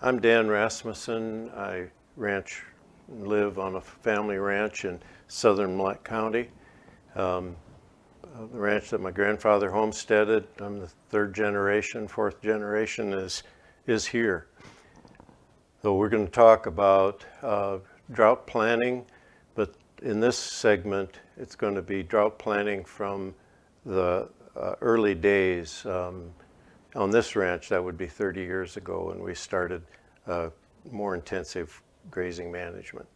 I'm Dan Rasmussen. I ranch live on a family ranch in southern Mille County. Um, uh, the ranch that my grandfather homesteaded, I'm the third generation, fourth generation is, is here. So we're going to talk about uh, drought planning, but in this segment, it's going to be drought planning from the uh, early days. Um, on this ranch, that would be 30 years ago when we started uh, more intensive grazing management.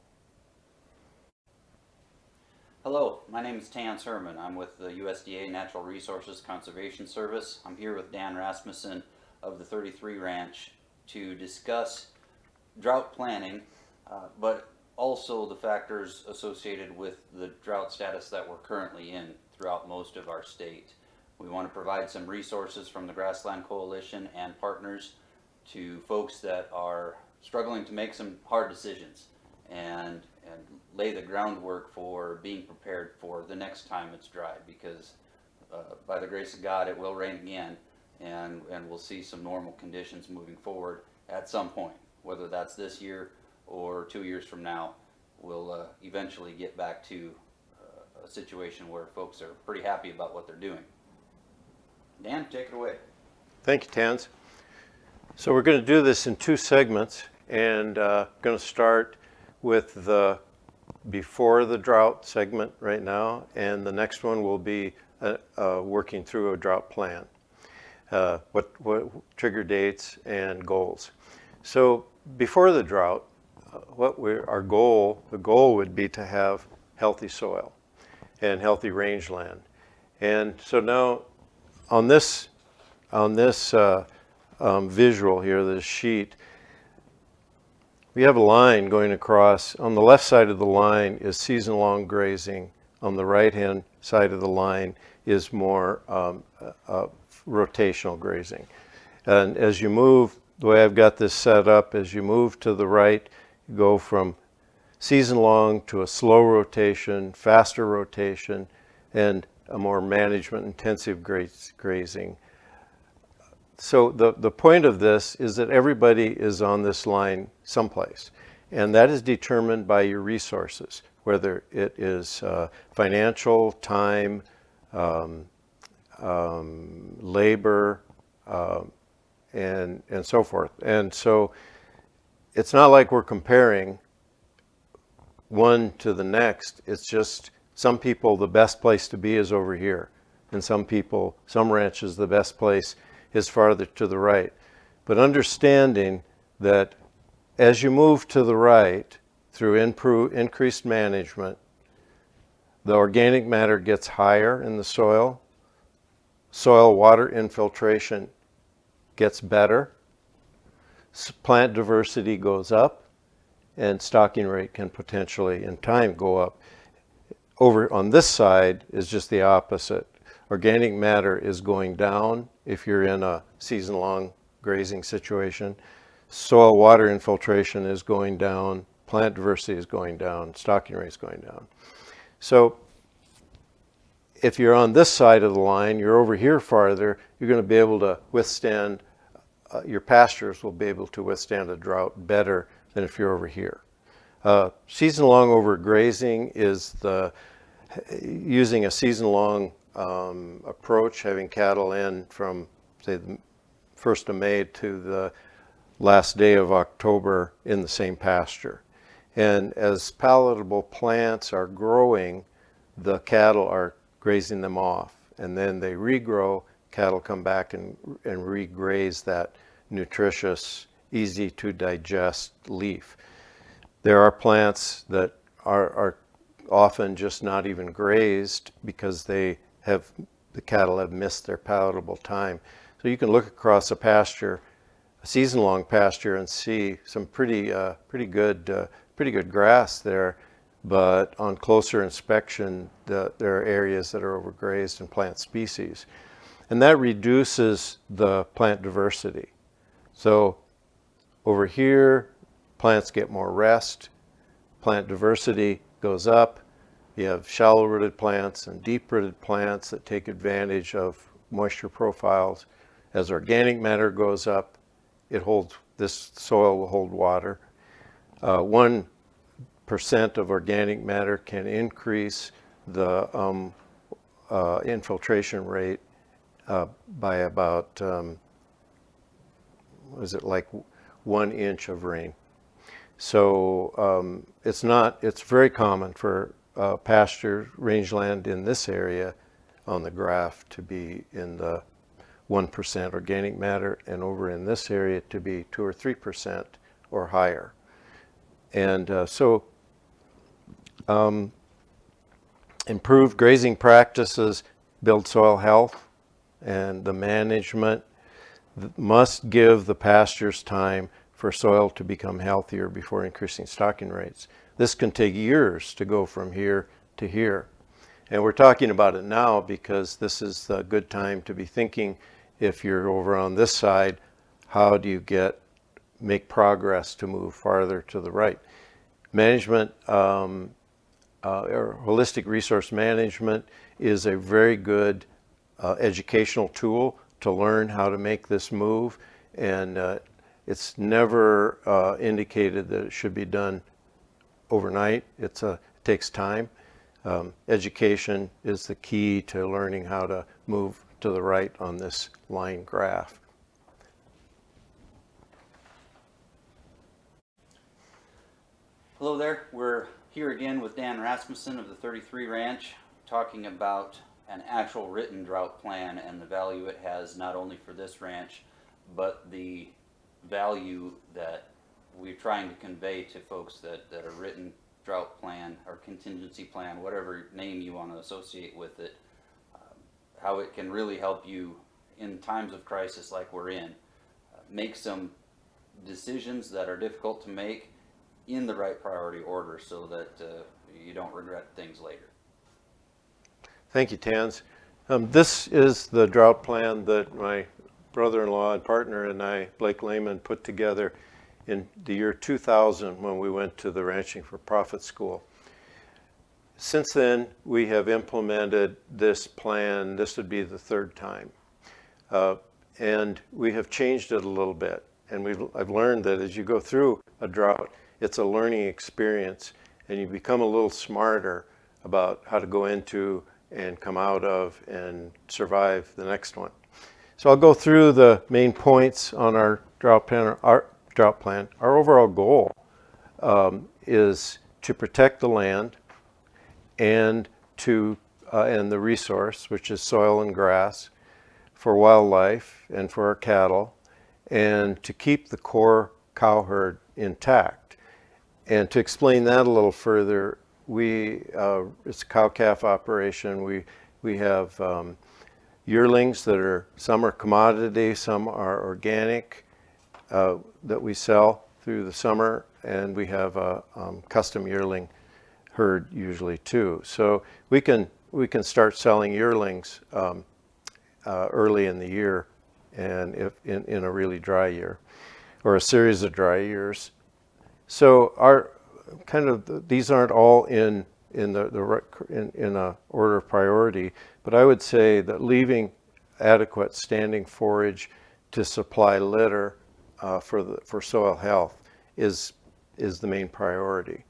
Hello, my name is Tanse Herman. I'm with the USDA Natural Resources Conservation Service. I'm here with Dan Rasmussen of the 33 Ranch to discuss drought planning, uh, but also the factors associated with the drought status that we're currently in throughout most of our state. We want to provide some resources from the Grassland Coalition and partners to folks that are struggling to make some hard decisions and and lay the groundwork for being prepared for the next time it's dry because uh, by the grace of God it will rain again and and we'll see some normal conditions moving forward at some point whether that's this year or two years from now we'll uh, eventually get back to uh, a situation where folks are pretty happy about what they're doing. Dan, take it away. Thank you, Tanse. So we're going to do this in two segments and uh, going to start with the before the drought segment right now, and the next one will be uh, uh, working through a drought plan. Uh, what, what trigger dates and goals. So before the drought, uh, what we our goal, the goal would be to have healthy soil and healthy rangeland. And so now on this, on this uh, um, visual here, this sheet, we have a line going across. On the left side of the line is season-long grazing. On the right-hand side of the line is more um, uh, uh, rotational grazing. And as you move, the way I've got this set up, as you move to the right, you go from season-long to a slow rotation, faster rotation, and a more management-intensive grazing. So the, the point of this is that everybody is on this line someplace. And that is determined by your resources, whether it is uh, financial, time, um, um, labor, uh, and, and so forth. And so it's not like we're comparing one to the next. It's just some people, the best place to be is over here. And some people, some ranches, the best place is farther to the right. But understanding that as you move to the right through improve, increased management, the organic matter gets higher in the soil, soil water infiltration gets better, plant diversity goes up, and stocking rate can potentially in time go up. Over on this side is just the opposite. Organic matter is going down if you're in a season-long grazing situation. Soil water infiltration is going down, plant diversity is going down, stocking rate is going down. So if you're on this side of the line, you're over here farther, you're going to be able to withstand, uh, your pastures will be able to withstand a drought better than if you're over here. Uh, season-long overgrazing is the using a season-long um, approach, having cattle in from, say, the 1st of May to the last day of October in the same pasture. And as palatable plants are growing, the cattle are grazing them off. And then they regrow, cattle come back and, and regraze that nutritious, easy to digest leaf. There are plants that are, are often just not even grazed because they have the cattle have missed their palatable time. So you can look across a pasture, a season-long pasture, and see some pretty uh, pretty good uh, pretty good grass there. But on closer inspection, the, there are areas that are overgrazed in plant species, and that reduces the plant diversity. So over here, plants get more rest, plant diversity goes up, you have shallow rooted plants and deep rooted plants that take advantage of moisture profiles. As organic matter goes up, it holds this soil will hold water. Uh, One percent of organic matter can increase the um, uh, infiltration rate uh, by about, um, was it like one inch of rain? So um, it's not, it's very common for uh, pasture rangeland in this area on the graph to be in the 1% organic matter and over in this area to be 2 or 3% or higher. And uh, so um, improved grazing practices build soil health and the management must give the pastures time for soil to become healthier before increasing stocking rates. This can take years to go from here to here. And we're talking about it now because this is the good time to be thinking if you're over on this side, how do you get, make progress to move farther to the right? Management, um, uh, or holistic resource management is a very good uh, educational tool to learn how to make this move. And uh, it's never uh, indicated that it should be done overnight. It's a, it takes time. Um, education is the key to learning how to move to the right on this line graph. Hello there. We're here again with Dan Rasmussen of the 33 Ranch, talking about an actual written drought plan and the value it has not only for this ranch, but the value that we're trying to convey to folks that, that a written drought plan or contingency plan, whatever name you want to associate with it, um, how it can really help you in times of crisis like we're in, uh, make some decisions that are difficult to make in the right priority order so that uh, you don't regret things later. Thank you, Tanse. Um, this is the drought plan that my brother-in-law and partner and I, Blake Lehman, put together in the year 2000 when we went to the Ranching for Profit School. Since then, we have implemented this plan. This would be the third time. Uh, and we have changed it a little bit. And we've, I've learned that as you go through a drought, it's a learning experience and you become a little smarter about how to go into and come out of and survive the next one. So I'll go through the main points on our drought plan. Our drought plan. Our overall goal um, is to protect the land and to uh, and the resource, which is soil and grass, for wildlife and for our cattle, and to keep the core cow herd intact. And to explain that a little further, we uh, it's a cow calf operation. We we have um, yearlings that are some are commodity, some are organic uh, that we sell through the summer, and we have a um, custom yearling herd usually too. So we can we can start selling yearlings um, uh, early in the year, and if in, in a really dry year, or a series of dry years. So our kind of these aren't all in in the, the in, in a order of priority, but I would say that leaving adequate standing forage to supply litter uh, for, the, for soil health is, is the main priority.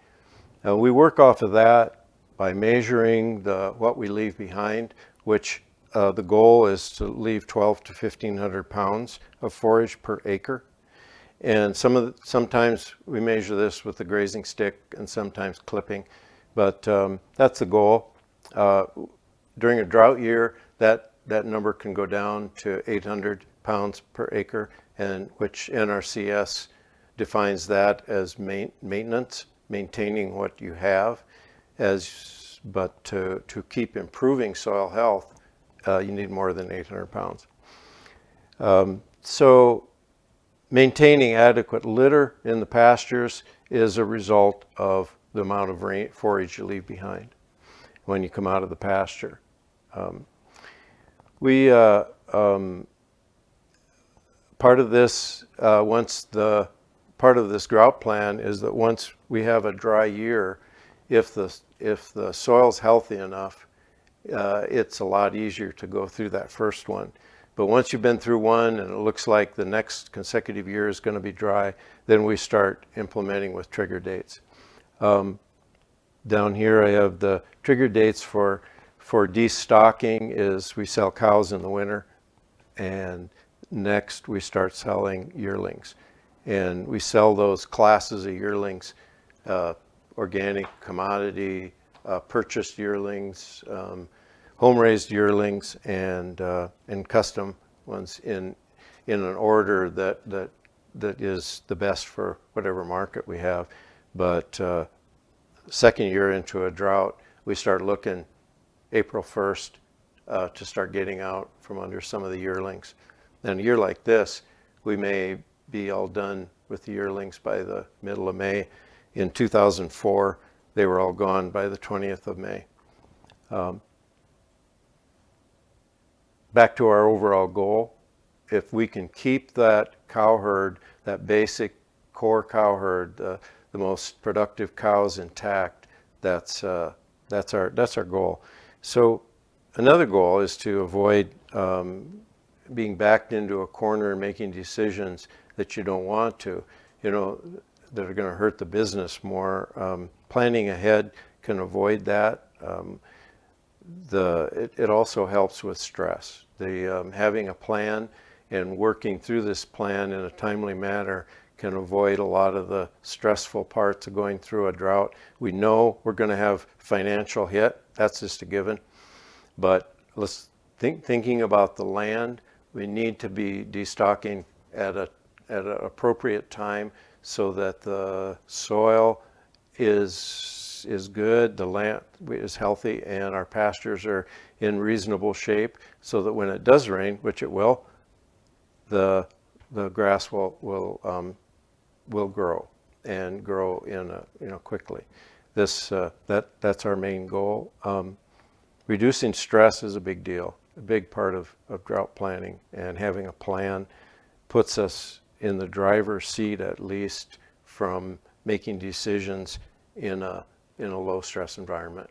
Uh, we work off of that by measuring the, what we leave behind, which uh, the goal is to leave 12 to 1500 pounds of forage per acre. And some of the, sometimes we measure this with the grazing stick and sometimes clipping, but um, that's the goal. Uh, during a drought year, that, that number can go down to 800 pounds per acre and which NRCS defines that as main, maintenance, maintaining what you have, as but to, to keep improving soil health, uh, you need more than 800 pounds. Um, so maintaining adequate litter in the pastures is a result of the amount of rain, forage you leave behind when you come out of the pasture. Um, we uh, um, part of this, uh, once the, part of this drought plan is that once we have a dry year, if the, if the soil's healthy enough, uh, it's a lot easier to go through that first one. But once you've been through one and it looks like the next consecutive year is going to be dry, then we start implementing with trigger dates. Um, down here I have the trigger dates for, for destocking is we sell cows in the winter and next we start selling yearlings. And we sell those classes of yearlings, uh, organic commodity, uh, purchased yearlings, um, home-raised yearlings, and uh, and custom ones in in an order that that that is the best for whatever market we have. But uh, second year into a drought, we start looking April 1st uh, to start getting out from under some of the yearlings. Then a year like this, we may be all done with the yearlings by the middle of May. In 2004, they were all gone by the 20th of May. Um, back to our overall goal, if we can keep that cow herd, that basic core cow herd, uh, the most productive cows intact, that's, uh, that's, our, that's our goal. So another goal is to avoid um, being backed into a corner and making decisions that you don't want to, you know, that are going to hurt the business more. Um, planning ahead can avoid that. Um, the, it, it, also helps with stress. The, um, having a plan and working through this plan in a timely manner can avoid a lot of the stressful parts of going through a drought. We know we're going to have financial hit. That's just a given. But let's think, thinking about the land, we need to be destocking at a at an appropriate time so that the soil is is good, the land is healthy, and our pastures are in reasonable shape so that when it does rain, which it will, the the grass will will um, will grow and grow in a, you know quickly. This uh, that that's our main goal. Um, reducing stress is a big deal, a big part of, of drought planning, and having a plan puts us in the driver's seat at least from making decisions in a in a low stress environment.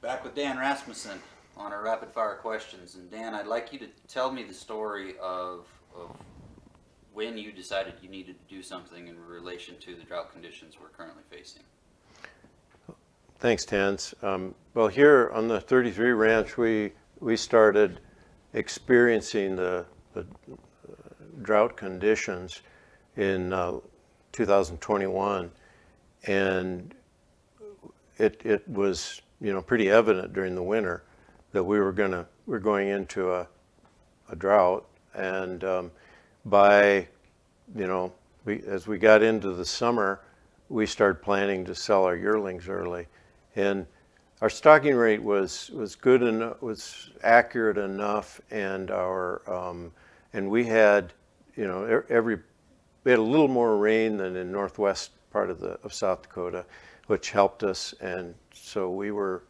Back with Dan Rasmussen on our rapid fire questions. And Dan, I'd like you to tell me the story of, of when you decided you needed to do something in relation to the drought conditions we're currently facing. Thanks, Tanse. Um, well, here on the 33 Ranch, we we started experiencing the, the uh, drought conditions in uh, 2021, and it it was you know pretty evident during the winter that we were gonna we're going into a a drought, and um, by you know we as we got into the summer, we started planning to sell our yearlings early. And our stocking rate was was good and was accurate enough, and our um, and we had you know every we had a little more rain than in northwest part of the of South Dakota, which helped us, and so we were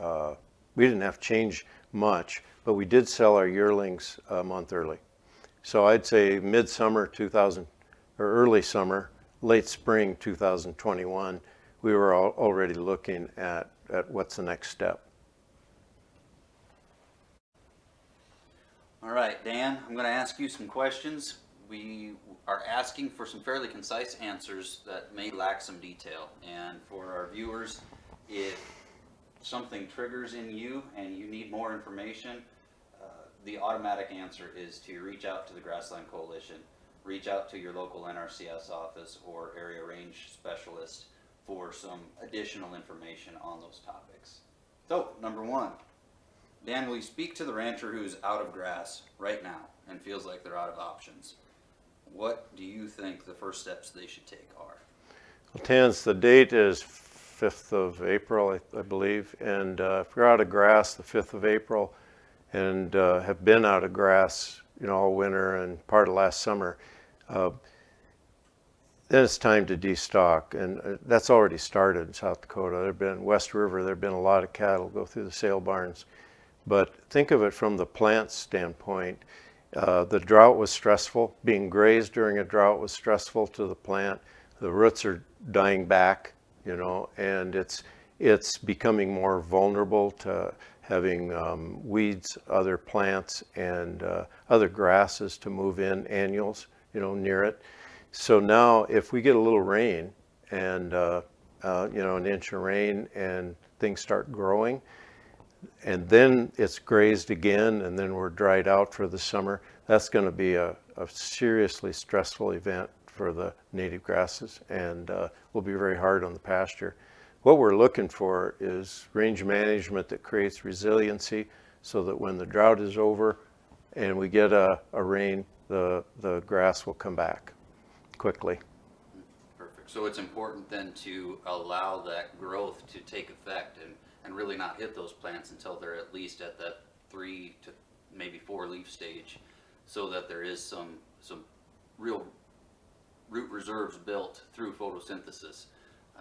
uh, we didn't have to change much, but we did sell our yearlings a month early. So I'd say midsummer 2000 or early summer, late spring 2021 we were already looking at, at what's the next step. All right, Dan, I'm going to ask you some questions. We are asking for some fairly concise answers that may lack some detail. And for our viewers, if something triggers in you and you need more information, uh, the automatic answer is to reach out to the Grassland Coalition, reach out to your local NRCS office or area range specialist for some additional information on those topics. So, number one, Dan, will you speak to the rancher who's out of grass right now and feels like they're out of options? What do you think the first steps they should take are? Well, Tanse, the date is 5th of April, I, I believe, and uh, if you're out of grass the 5th of April and uh, have been out of grass, you know, all winter and part of last summer, uh, then it's time to destock, and uh, that's already started in South Dakota. There've been West River. There've been a lot of cattle go through the sale barns, but think of it from the plant standpoint. Uh, the drought was stressful. Being grazed during a drought was stressful to the plant. The roots are dying back. You know, and it's, it's becoming more vulnerable to having um, weeds, other plants, and uh, other grasses to move in, annuals, you know, near it. So now, if we get a little rain and, uh, uh, you know, an inch of rain and things start growing, and then it's grazed again, and then we're dried out for the summer, that's going to be a, a seriously stressful event for the native grasses and uh, will be very hard on the pasture. What we're looking for is range management that creates resiliency so that when the drought is over and we get a, a rain, the, the grass will come back quickly. Perfect. So it's important then to allow that growth to take effect and, and really not hit those plants until they're at least at that three to maybe four leaf stage so that there is some, some real root reserves built through photosynthesis.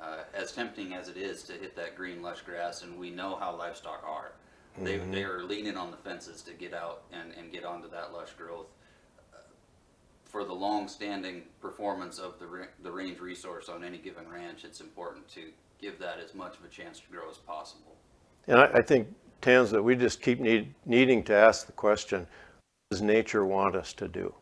Uh, as tempting as it is to hit that green lush grass, and we know how livestock are, they, they are leaning on the fences to get out and, and get onto that lush growth. Uh, For the long-standing performance of the, the range resource on any given ranch, it's important to give that as much of a chance to grow as possible. And I, I think, Tanse, that we just keep need, needing to ask the question, what does nature want us to do?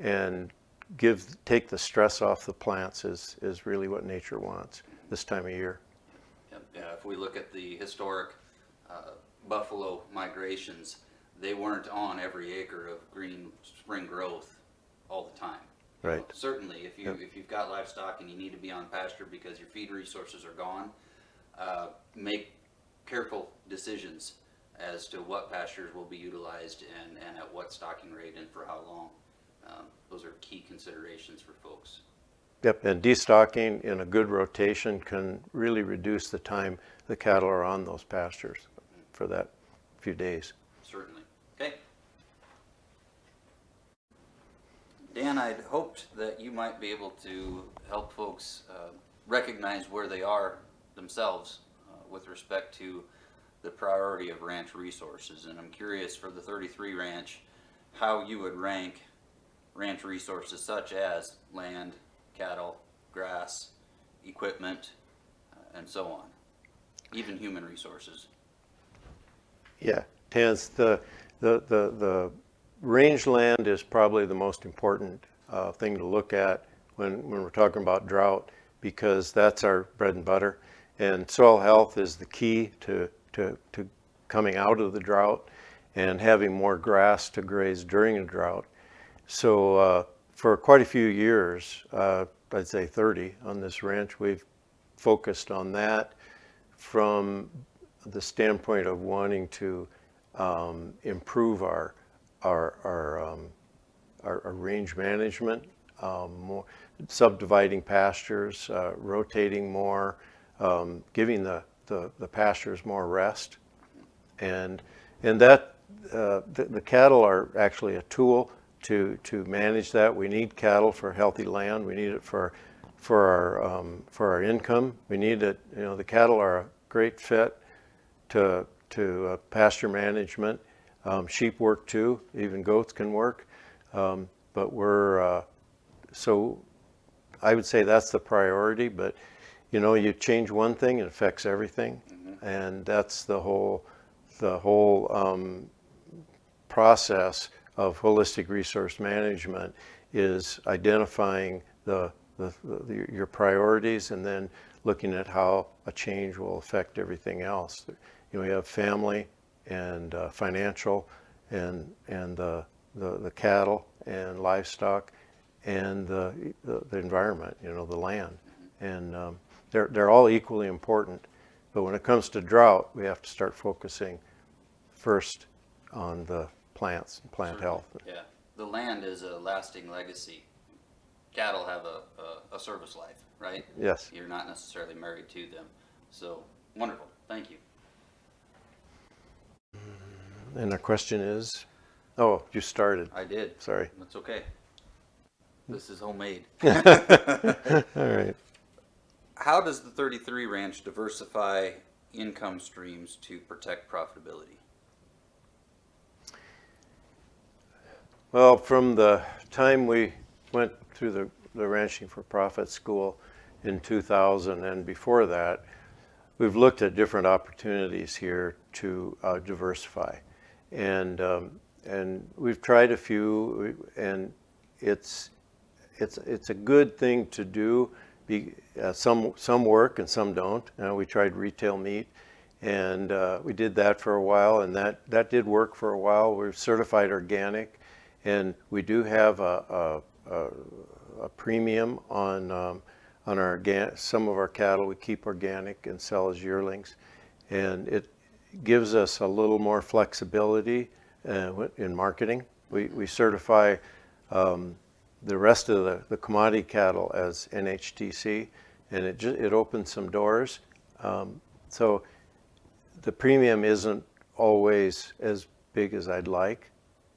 And give, take the stress off the plants is, is really what nature wants this time of year. Yep, Yeah, if we look at the historic uh, buffalo migrations, they weren't on every acre of green spring growth all the time. Right. Certainly, if you, Yep. if you've got livestock and you need to be on pasture because your feed resources are gone, uh, make careful decisions as to what pastures will be utilized and, and at what stocking rate and for how long. Um, Those are key considerations for folks. Yep, and destocking in a good rotation can really reduce the time the cattle are on those pastures for that few days. Certainly. Okay. Dan, I'd hoped that you might be able to help folks uh, recognize where they are themselves uh, with respect to the priority of ranch resources. And I'm curious for the 33 ranch, how you would rank ranch resources such as land, cattle, grass, equipment, uh, and so on, even human resources. Yeah, Tanse, the, the, the, the rangeland is probably the most important uh, thing to look at when, when we're talking about drought because that's our bread and butter. And soil health is the key to, to, to coming out of the drought and having more grass to graze during a drought. So uh, for quite a few years, uh, I'd say 30 on this ranch, we've focused on that from the standpoint of wanting to um, improve our, our, our, um, our, our range management, um, more, subdividing pastures, uh, rotating more, um, giving the, the, the pastures more rest. And, and that, uh, the, the cattle are actually a tool to, to manage that. We need cattle for healthy land. We need it for, for our, um, for our income. We need it, you know, the cattle are a great fit to, to uh, pasture management. Um, sheep work too, even goats can work. Um, but we're, uh, so I would say that's the priority, but you know, you change one thing, it affects everything. And that's the whole, the whole um, process of holistic resource management is identifying the, the, the, your priorities and then looking at how a change will affect everything else. You know, you have family and uh, financial and, and the, the, the cattle and livestock and the, the, the environment, you know, the land. And um, they're, they're all equally important. But when it comes to drought, we have to start focusing first on the plants and plant health. Yeah, the land is a lasting legacy. Cattle have a, a, a service life, right? Yes. You're not necessarily married to them. So, wonderful, thank you. And the question is, oh, you started. I did. Sorry. That's okay. This is homemade. All right. How does the 33 ranch diversify income streams to protect profitability? Well, from the time we went through the, the Ranching for Profit school, in 2000 and before that, we've looked at different opportunities here to uh, diversify. And, um, and we've tried a few, and it's, it's, it's a good thing to do. Be, uh, some, some work and some don't. Uh, we tried retail meat, and uh, we did that for a while, and that, that did work for a while. We're certified organic, and we do have a, a, a, a premium on, um, on our some of our cattle. We keep organic and sell as yearlings, and it gives us a little more flexibility uh, in marketing. We, we certify um, the rest of the, the commodity cattle as NHTC, and it just, it opens some doors. Um, so the premium isn't always as big as I'd like,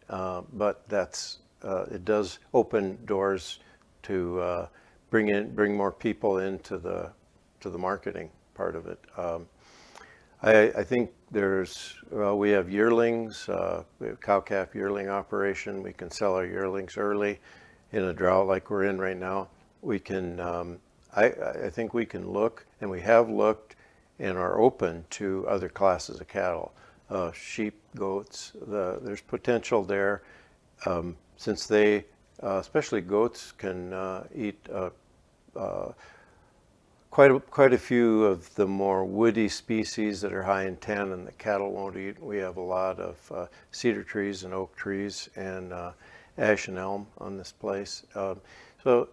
uh, but that's uh, it does open doors to uh, bring in bring more people into the to the marketing part of it. Um, I, I, think there's well, we have yearlings, uh, we have cow calf yearling operation. We can sell our yearlings early in a drought like we're in right now. We can um, I, I think we can look, and we have looked and are open to other classes of cattle, uh, sheep, goats. The, there's potential there um, since they, uh, especially goats, can uh, eat uh, uh, quite a, quite a few of the more woody species that are high in tannin that cattle won't eat. We have a lot of uh, cedar trees and oak trees and ash and elm on this place. Um, so,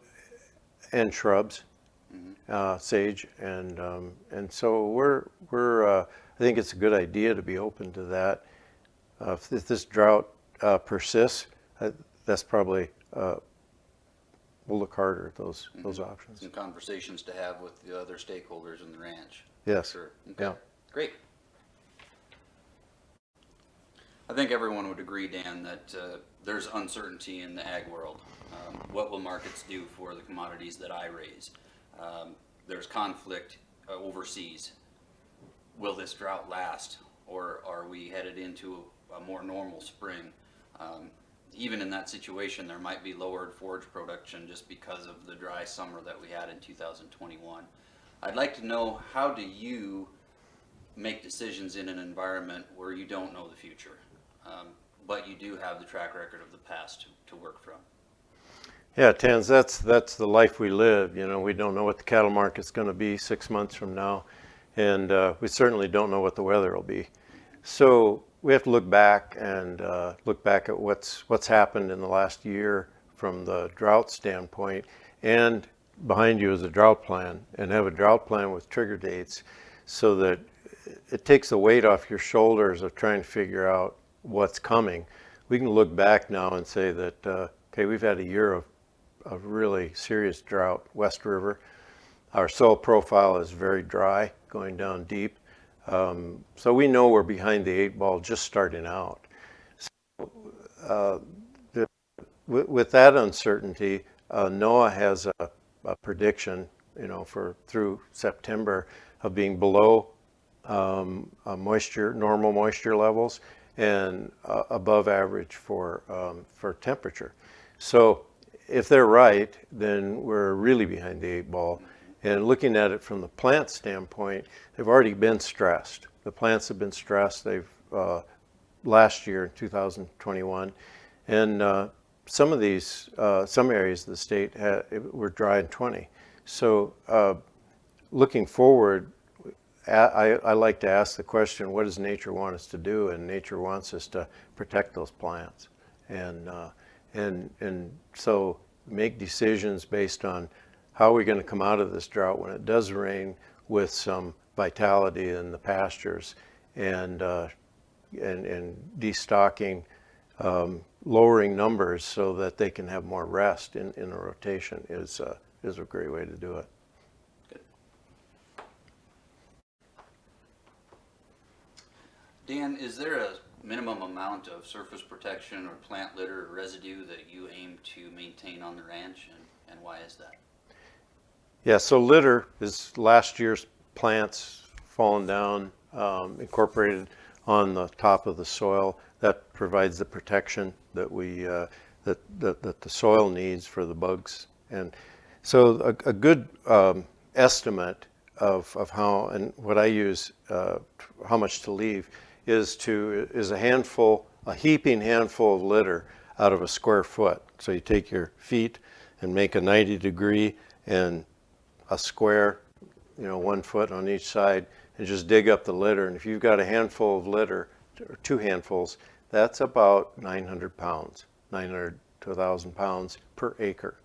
and shrubs uh, sage, and um, and so we're we're uh, I think it's a good idea to be open to that. Uh, if, this drought uh, persists, uh, that's probably uh, we'll look harder at those Mhm. those options. Some conversations to have with the other stakeholders in the ranch. Yes. Sure. Okay. Yeah. Great. I think everyone would agree, Dan, that uh, there's uncertainty in the ag world. Um, what will markets do for the commodities that I raise? Um, there's conflict uh, overseas. Will this drought last, or are we headed into a more normal spring? Um, even in that situation, there might be lowered forage production just because of the dry summer that we had in 2021. I'd like to know how do you make decisions in an environment where you don't know the future, um, but you do have the track record of the past to, to work from. Yeah, Tanse, that's that's the life we live. You know, we don't know what the cattle market's going to be six months from now, and uh, we certainly don't know what the weather will be. So we have to look back and uh, look back at what's what's happened in the last year from the drought standpoint, and behind you is a drought plan, and have a drought plan with trigger dates, so that it takes the weight off your shoulders of trying to figure out what's coming. We can look back now and say that uh, okay, we've had a year of a really serious drought, West River. Our soil profile is very dry, going down deep. Um, so we know we're behind the eight ball just starting out. So, uh, the, with, that uncertainty, uh, NOAA has a, a, prediction, you know, for through September of being below um, moisture, normal moisture levels, and uh, above average for um, for temperature. So if they're right, then we're really behind the eight ball. And looking at it from the plant standpoint, they've already been stressed. The plants have been stressed. They've uh, last year, 2021, and uh, some of these, uh, some areas of the state had, were dry in 20. So uh, looking forward, I, I, like to ask the question, what does nature want us to do? And nature wants us to protect those plants. And uh, and, and so make decisions based on how are we going to come out of this drought when it does rain with some vitality in the pastures and, uh, and, and destocking, um, lowering numbers so that they can have more rest in, in a rotation is, uh, is a great way to do it. Good. Dan, is there a minimum amount of surface protection or plant litter or residue that you aim to maintain on the ranch, and, and why is that? Yeah, so litter is last year's plants fallen down, um, incorporated on the top of the soil. That provides the protection that we uh, that, that, that the soil needs for the bugs. And so a, a good um, estimate of, of how, and what I use, uh, how much to leave, is to, is a handful, a heaping handful of litter out of a square foot. So you take your feet and make a 90 degree and a square, you know, one foot on each side, and just dig up the litter. And if you've got a handful of litter, or two handfuls, that's about 900 pounds, 900 to 1,000 pounds per acre.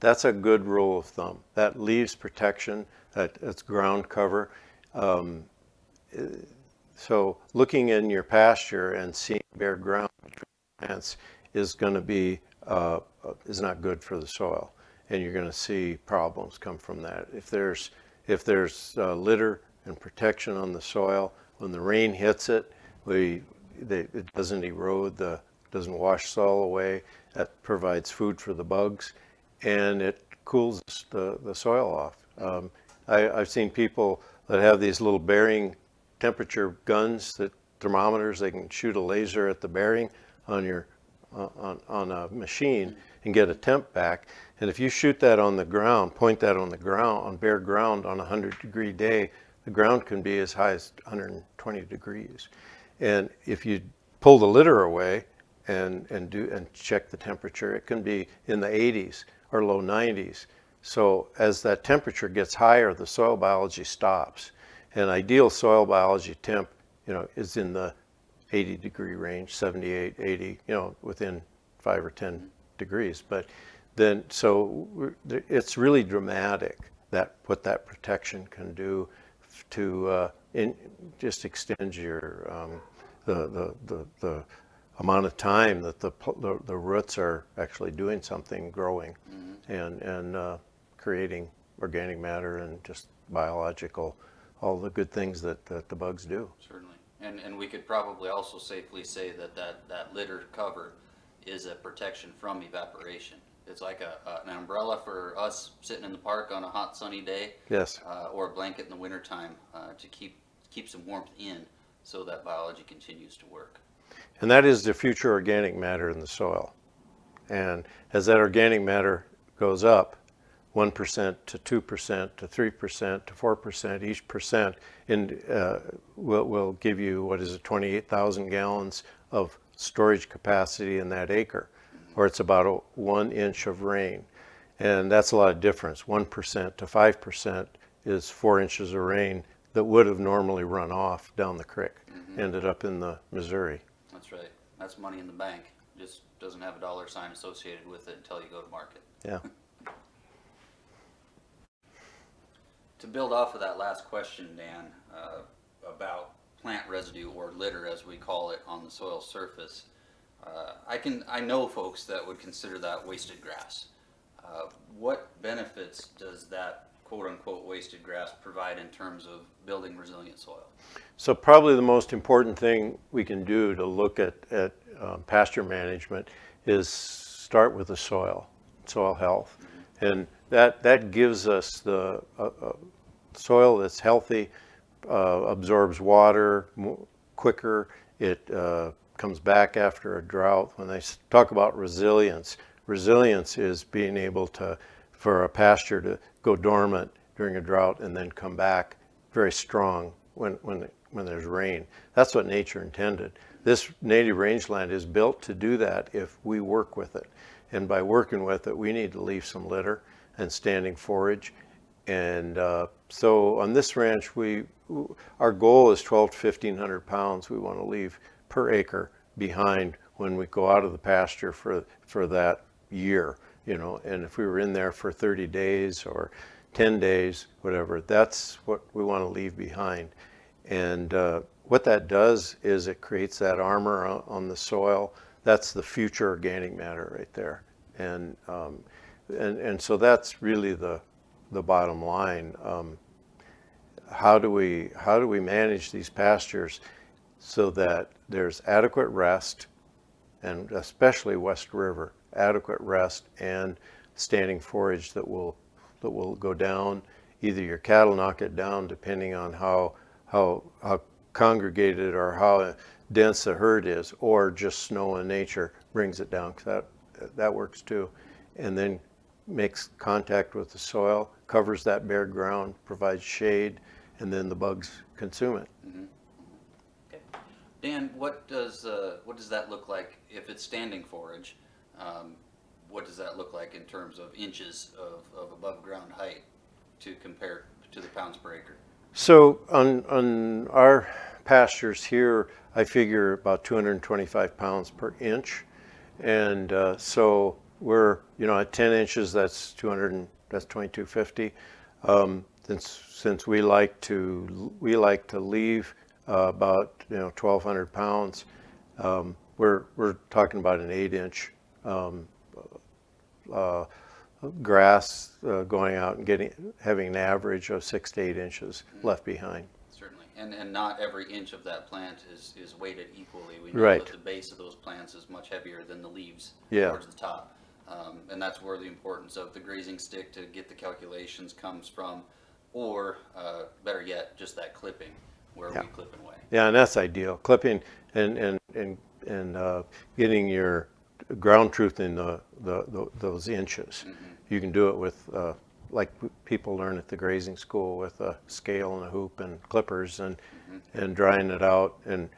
That's a good rule of thumb. That leaves protection, that, that's ground cover. Um, so looking in your pasture and seeing bare ground plants is going to be, uh, is not good for the soil. And you're going to see problems come from that. If there's, if there's uh, litter and protection on the soil, when the rain hits it, we, they, it doesn't erode, the, doesn't wash soil away. That provides food for the bugs and it cools the, the soil off. Um, I, I've seen people that have these little bearing temperature guns that thermometers, they can shoot a laser at the bearing on your, uh, on, on a machine and get a temp back. And if you shoot that on the ground, point that on the ground, on bare ground on a 100 degree day, the ground can be as high as 120 degrees. And if you pull the litter away and, and do and check the temperature, it can be in the 80s or low 90s. So as that temperature gets higher, the soil biology stops. And ideal soil biology temp, you know, is in the 80 degree range, 78, 80, you know, within five or 10 degrees. But then, so it's really dramatic that what that protection can do to uh, in, just extend your um, the, the, the, the amount of time that the, the, the roots are actually doing something, growing, mm-hmm. and and uh, creating organic matter and just biological, all the good things that, that the bugs do. Certainly, and and we could probably also safely say that that that litter cover is a protection from evaporation. It's like a, an umbrella for us sitting in the park on a hot sunny day. Yes. Uh, or a blanket in the wintertime uh, to keep keep some warmth in so that biology continues to work. And that is the future organic matter in the soil. And as that organic matter goes up, 1% to 2% to 3% to 4%, each percent in, uh, will, will give you, what is it, 28,000 gallons of storage capacity in that acre, or it's about a one inch of rain. And that's a lot of difference. 1% to 5% is four inches of rain that would have normally run off down the creek, mm-hmm. ended up in the Missouri. That's right. That's money in the bank. Just doesn't have a dollar sign associated with it until you go to market. Yeah. to build off of that last question, Dan, uh, about plant residue or litter, as we call it, on the soil surface, uh, I can I know folks that would consider that wasted grass. Uh, what benefits does that quote unquote wasted grass provide in terms of building resilient soil? So probably the most important thing we can do to look at, at um, pasture management is start with the soil, soil health. Mm-hmm. And that, that gives us the uh, uh, soil that's healthy, uh, absorbs water quicker, it uh, comes back after a drought. When they talk about resilience, resilience is being able to, for a pasture to go dormant during a drought and then come back very strong when, when, when there's rain. That's what nature intended. This native rangeland is built to do that if we work with it. And by working with it, we need to leave some litter and standing forage. And uh, so on this ranch, we our goal is 12 to 1500 pounds we want to leave per acre behind when we go out of the pasture for, for that year you know, and if we were in there for 30 days or 10 days, whatever, that's what we want to leave behind. And uh, what that does is it creates that armor on, the soil. That's the future organic matter right there. And, um, and, and so that's really the, the bottom line. Um, how do we how do we manage these pastures so that there's adequate rest and especially West River adequate rest and standing forage that will that will go down. Either your cattle knock it down depending on how how how congregated or how dense the herd is, or just snow in nature brings it down. That that works too. And then makes contact with the soil, covers that bare ground, provides shade, and then the bugs consume it. Okay. Dan, what does, uh, what does that look like if it's standing forage? Um, what does that look like in terms of inches of, of above ground height to compare to the pounds per acre? So on, on our pastures here, I figure about 225 pounds per inch. And uh, so we're, you know, at 10 inches, that's 200, and, that's 2250. Um, since, since we like to, we like to leave uh, about, you know, 1200 pounds, um, we're, we're talking about an eight inch um, uh, grass uh, going out and getting, having an average of six to eight inches left behind. Certainly, and, and not every inch of that plant is, is weighted equally. We know Right. that the base of those plants is much heavier than the leaves Yeah. towards the top. Um, and that's where the importance of the grazing stick to get the calculations comes from, or, uh, better yet, just that clipping, where Yeah. we clip and weigh. Yeah, and that's ideal. Clipping and, and, and, and uh, getting your ground truth in the, the, the- those inches. You can do it with, uh, like people learn at the grazing school with a scale and a hoop and clippers and, and drying it out. And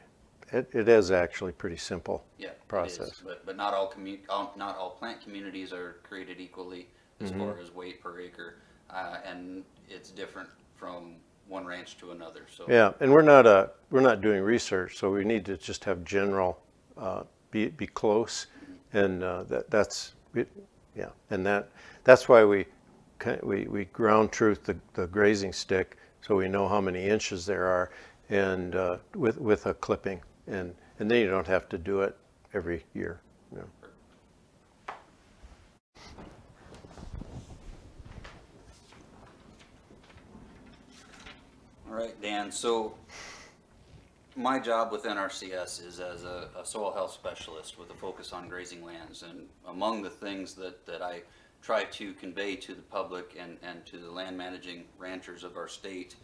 it, it is actually pretty simple. Yeah, is, process. but, but not all commu, all, not all plant communities are created equally as Mm-hmm. far as weight per acre. Uh, and it's different from one ranch to another, so. Yeah, and we're not a, we're not doing research, so we need to just have general, uh, be, be close. And, uh, that, that's, it- yeah, and that, that's why we, we, we ground truth the, the grazing stick, so we know how many inches there are, and, uh, with, with a clipping. And, and then you don't have to do it every year, you know. All right, Dan, so my job with NRCS is as a, a soil health specialist with a focus on grazing lands. And among the things that, that I try to convey to the public and, and to the land managing ranchers of our state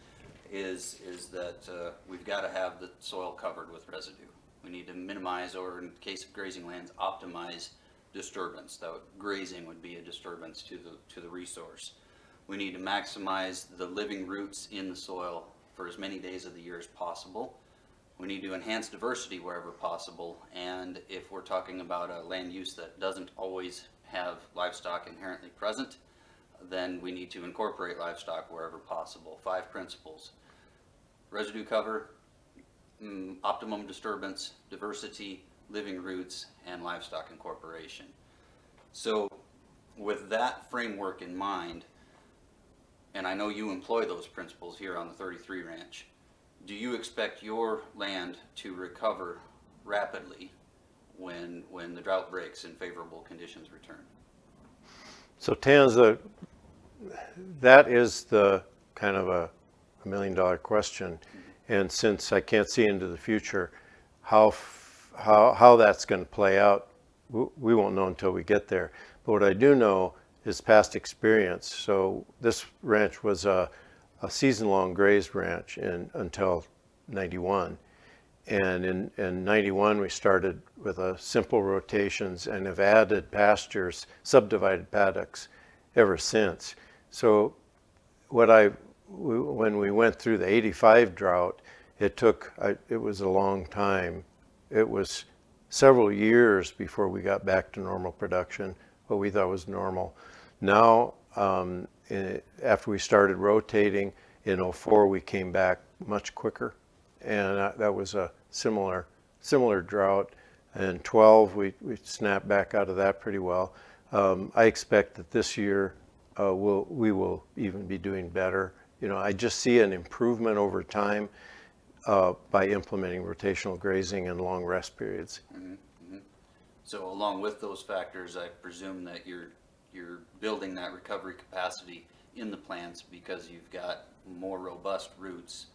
is, is that uh, we've got to have the soil covered with residue. We need to minimize, or in case of grazing lands, optimize disturbance. Would- grazing would be a disturbance to the, to the resource. We need to maximize the living roots in the soil for as many days of the year as possible. We need to enhance diversity wherever possible, and if we're talking about a land use that doesn't always have livestock inherently present, then we need to incorporate livestock wherever possible. Five principles. Residue cover, mm, optimum disturbance, diversity, living roots, and livestock incorporation. So with that framework in mind, and I know you employ those principles here on the 33 Ranch, do you expect your land to recover rapidly when, when the drought breaks and favorable conditions return? So Tanse, that is the kind of a, a million dollar question. And since I can't see into the future, how, how, how that's going to play out, we won't know until we get there. But what I do know is past experience. So this ranch was a, a season-long grazed ranch in, until 91. And in, in 91, we started with a simple rotations and have added pastures, subdivided paddocks ever since. So what I, when we went through the 85 drought, it took, it was a long time. It was several years before we got back to normal production, what we thought was normal. Now, um, eh, after we started rotating in '04, we came back much quicker. And uh, that was a similar, similar drought. And 12, we, we snapped back out of that pretty well. Um, I expect that this year uh, we'll, we will even be doing better. You know, I just see an improvement over time uh, by implementing rotational grazing and long rest periods. So along with those factors, I presume that you're, you're building that recovery capacity in the plants because you've got more robust roots,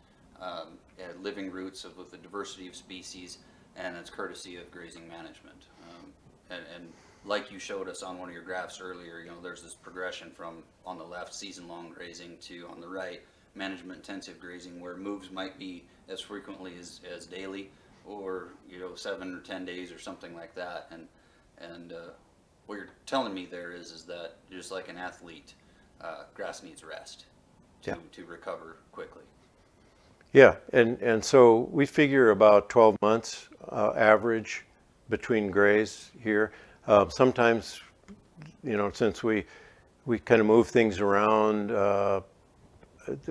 um, uh, living roots of, with the diversity of species, and it's courtesy of grazing management. Um, and, and like you showed us on one of your graphs earlier, you know, there's this progression from, on the left, season-long grazing to, on the right, management-intensive grazing, where moves might be as frequently as, as daily, or, you know, seven or ten days or something like that, and, and, uh, what you're telling me there is, is that just like an athlete, uh, grass needs rest to, Yeah. to recover quickly. Yeah, and, and so we figure about 12 months uh, average between grays here. Uh, sometimes, you know, since we, we kind of move things around, uh,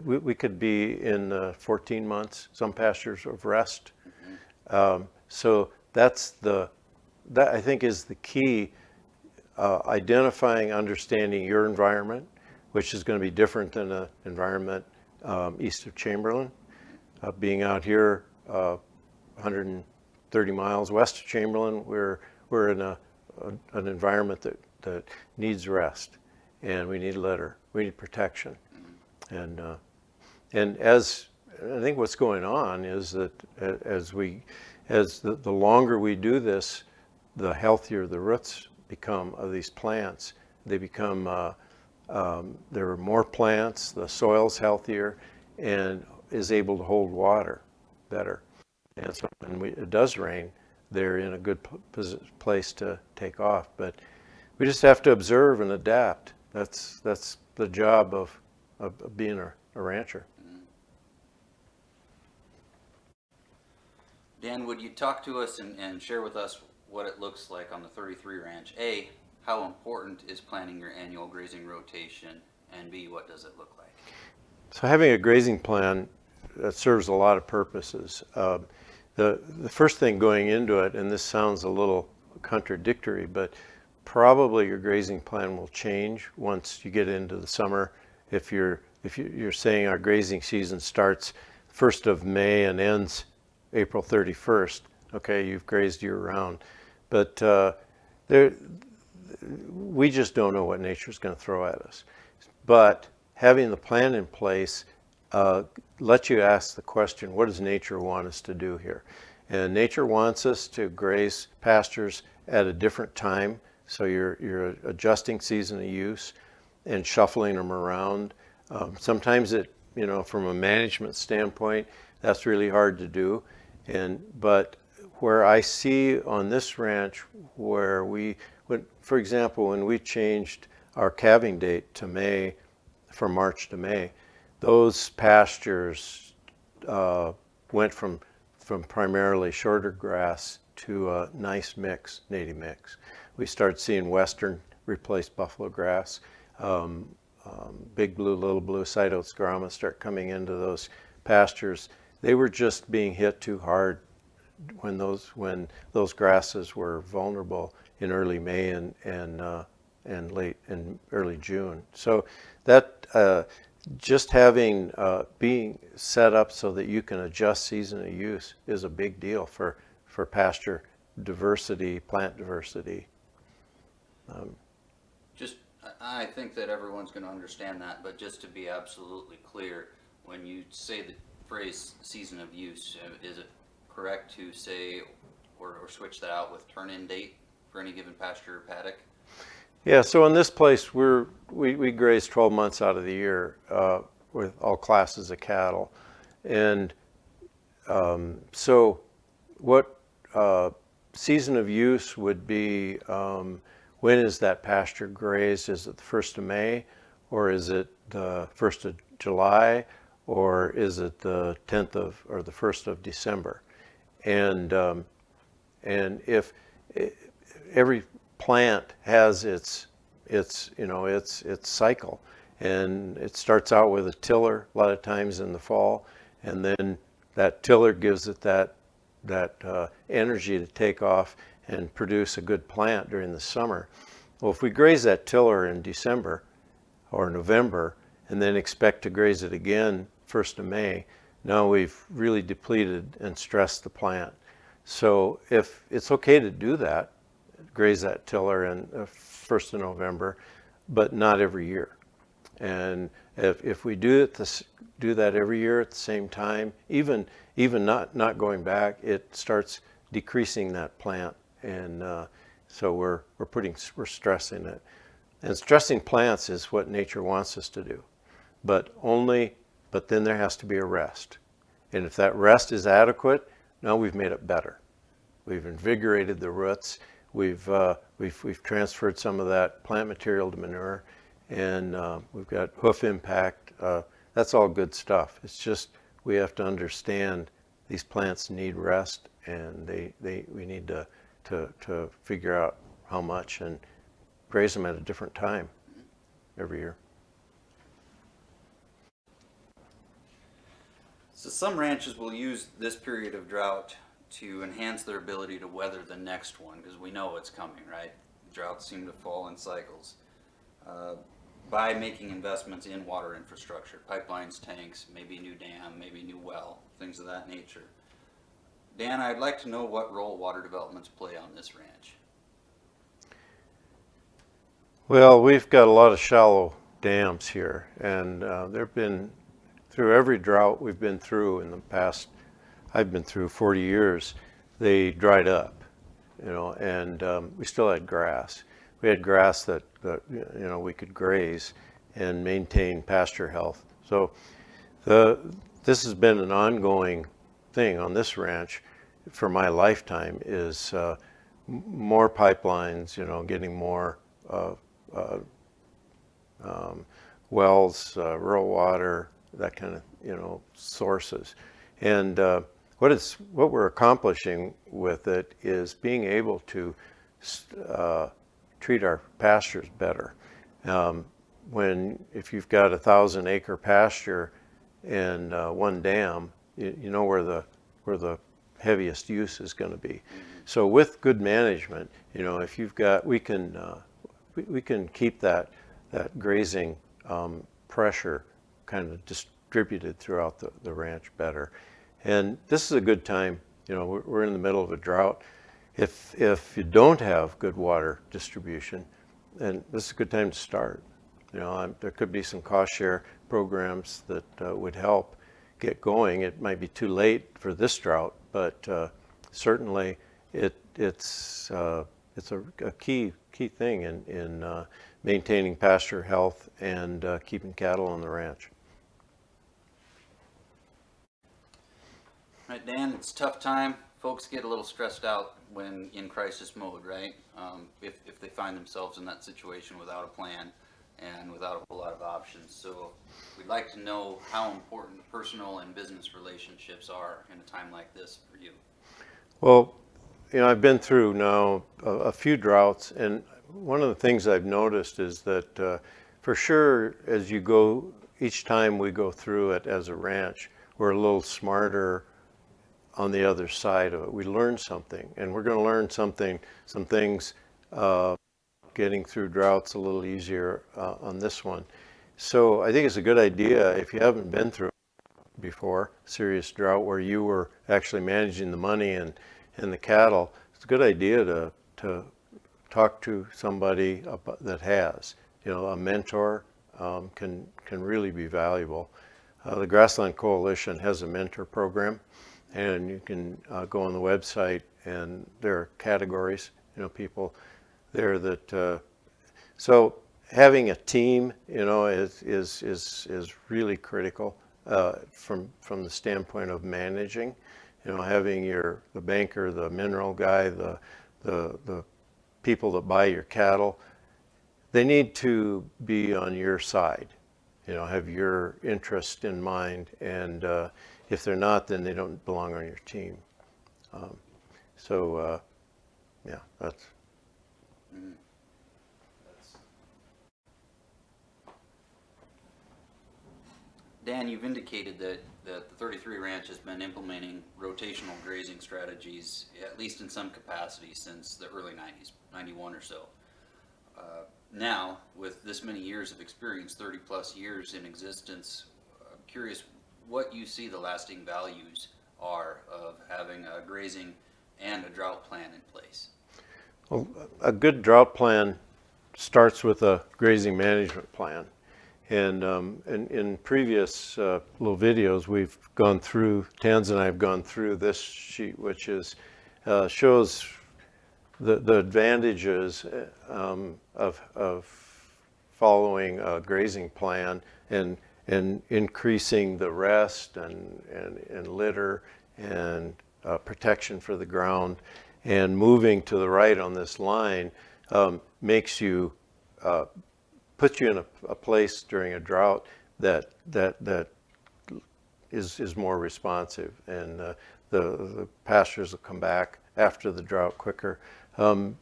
we, we could be in uh, 14 months, some pastures of rest. Um, so that's the, that I think is the key, uh, identifying, understanding your environment, which is going to be different than an environment um, east of Chamberlain uh, being out here uh, 130 miles west of Chamberlain, we're, we're in a, a- an environment that, that needs rest and we need a litter, we need protection. And, uh, and as, I think what's going on is that as we, as the, the longer we do this, the healthier the roots become of these plants. They become, uh, um, there are more plants, the soil's healthier, and is able to hold water better. And so when we, it does rain, they're in a good p- place to take off. But we just have to observe and adapt. That's, that's the job of, of of being a, a rancher. Mm-hmm. Dan, would you talk to us and, and share with us what it looks like on the 33 ranch? A, how important is planning your annual grazing rotation? And B, what does it look like? So having a grazing plan that serves a lot of purposes. Uh, the the first thing going into it, and this sounds a little contradictory, but probably your grazing plan will change once you get into the summer. If you're if you- you're saying our grazing season starts first of May and ends April 31st, okay, you've grazed year round, but uh, there we just don't know what nature's going to throw at us. But having the plan in place uh, lets you ask the question, what does nature want us to do here? And nature wants us to graze pastures at a different time. So you're, you're adjusting season of use and shuffling them around. Um, sometimes it, you know, from a management standpoint, that's really hard to do. And, but where I see on this ranch where we, when, for example, when we changed our calving date to May, from March to May, those pastures uh, went from, from primarily shorter grass to a nice mix, native mix. We started seeing western replace buffalo grass. Um, um, big blue, little blue, sideoats grama start coming into those pastures. They were just being hit too hard when those when those grasses were vulnerable in early May and and uh, and late in early June. So that uh, just having uh, being set up so that you can adjust season of use is a big deal for for pasture diversity, plant diversity. Just, I I think that everyone's going to understand that, but just to be absolutely clear, when you say the phrase season of use, uh, is it correct to say or, or switch that out with turn-in date for any given pasture or paddock? Yeah, so in this place, we're, we, we graze 12 months out of the year uh, with all classes of cattle. And um, so what uh, season of use would be, um, when is that pasture grazed? Is it the 1st of May or is it the 1st of July or is it the 10th of, or the 1st of December? And, um, and if, every plant has its its you know its its cycle. And it starts out with a tiller a lot of times in the fall and then that tiller gives it that that uh, energy to take off and produce a good plant during the summer. Well if we graze that tiller in december or november and then expect to graze it again first of may now we've really depleted and stressed the plant. So if it's okay to do that graze that tiller in uh, first of November, but not every year. And if, if we do it this, do that every year at the same time, even even not not going back, it starts decreasing that plant, and uh, so we're we're putting we're stressing it, and stressing plants is what nature wants us to do, but only but then there has to be a rest, and if that rest is adequate, now we've made it better. We've invigorated the roots. We've, uh, we've, we've transferred some of that plant material to manure and uh, we've got hoof impact. Uh, that's all good stuff. It's just we have to understand these plants need rest and they, they, we need to, to, to figure out how much and graze them at a different time every year. So some ranches will use this period of drought to enhance their ability to weather the next one because we know it's coming, right? Droughts seem to fall in cycles. Uh, by making investments in water infrastructure, pipelines, tanks, maybe new dam, maybe new well, things of that nature. Dan, I'd like to know what role water developments play on this ranch. Well, we've got a lot of shallow dams here, and uh, there've been through every drought we've been through in the past. I've been through 40 years. They dried up, you know, and um, we still had grass. We had grass that, that you know we could graze and maintain pasture health. So the this has been an ongoing thing on this ranch for my lifetime is uh, more pipelines, you know, getting more uh, uh, um, wells, uh, rural water, that kind of you know sources, and uh, what what we're accomplishing with it is being able to uh, treat our pastures better. Um, when if you've got a thousand acre pasture and uh, one dam, you, you know where the where the heaviest use is going to be. So with good management, you know, if you've got, we can, uh, we, we, can keep that, that grazing um, pressure kind of distributed throughout the, the ranch better. And this is a good time, you know, we're, we're in the middle of a drought. If, if you don't have good water distribution, then this is a good time to start. You know, I'm, there could be some cost share programs that uh, would help get going. It might be too late for this drought, but uh, certainly it, it's, uh, it's a, a, key, key thing in, in uh, maintaining pasture health and uh, keeping cattle on the ranch. Right, Dan, it's tough time. Folks get a little stressed out when in crisis mode, right? Um, if, if they find themselves in that situation without a plan and without a whole lot of options. So we'd like to know how important personal and business relationships are in a time like this for you. Well, you know, I've been through now a, a few droughts, and one of the things I've noticed is that uh, for sure, as you go, each time we go through it as a ranch, we're a little smarter on the other side of it. We learn something, and we're going to learn something, some things uh, getting through droughts a little easier uh, on this one. So I think it's a good idea if you haven't been through before, serious drought where you were actually managing the money and, and the cattle, it's a good idea to, to talk to somebody that has. You know, a mentor um, can, can really be valuable. Uh, the Grassland Coalition has a mentor program and you can uh, go on the website and there are categories, you know, people there that, uh, so having a team, you know, is, is, is, is really critical uh, from, from the standpoint of managing, you know, having your, the banker, the mineral guy, the, the, the people that buy your cattle, they need to be on your side, you know, have your interest in mind. And uh, if they're not, then they don't belong on your team. Um, so, uh, yeah, that's. Dan, you've indicated that, that the 33 Ranch has been implementing rotational grazing strategies, at least in some capacity, since the early 90s, 91 or so. Uh, now, with this many years of experience, 30 plus years in existence, I'm curious what you see the lasting values are of having a grazing and a drought plan in place. Well, a good drought plan starts with a grazing management plan. And um, in, in, previous uh, little videos, we've gone through, Tanse and I have gone through this sheet, which is uh, shows the, the advantages um, of, of following a grazing plan and, and increasing the rest and, and, and litter and uh, protection for the ground And moving to the right on this line um, makes you, uh, puts you in a, a place during a drought that, that, that is, is more responsive and uh, the, the pastures will come back after the drought quicker. Um,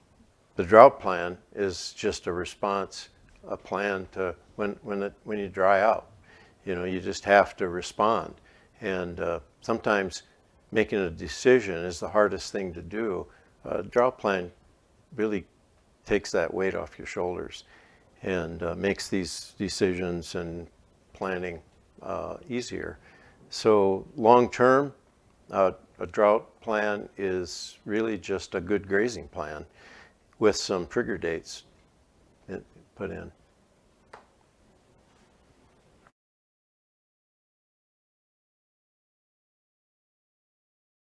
the drought plan is just a response, a plan to when, when, it, when you dry out. You know, you just have to respond. And uh, sometimes making a decision is the hardest thing to do. A drought plan really takes that weight off your shoulders and uh, makes these decisions and planning uh, easier. So long term, uh, a drought plan is really just a good grazing plan with some trigger dates put in.